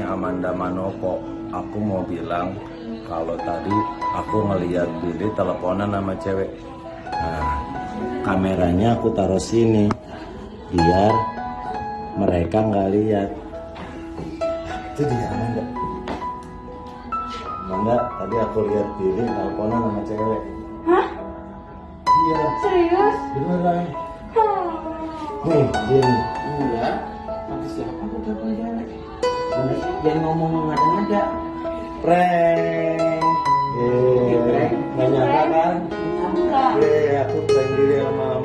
Amanda Manopo. Aku mau bilang kalau tadi aku ngeliat Billy teleponan sama cewek. Nah, kameranya aku taruh sini biar mereka nggak lihat. Itu dia Amanda. Amanda, tadi aku lihat Billy teleponan sama cewek. Hah? Iya, Serius? beneran. Hmm. Nih, Billy. Sama siapa aku telepon? Udah, Jangan ngomong ngada-ngada. Prank. Eh, nyangka kan? Eh, aku prank diri sama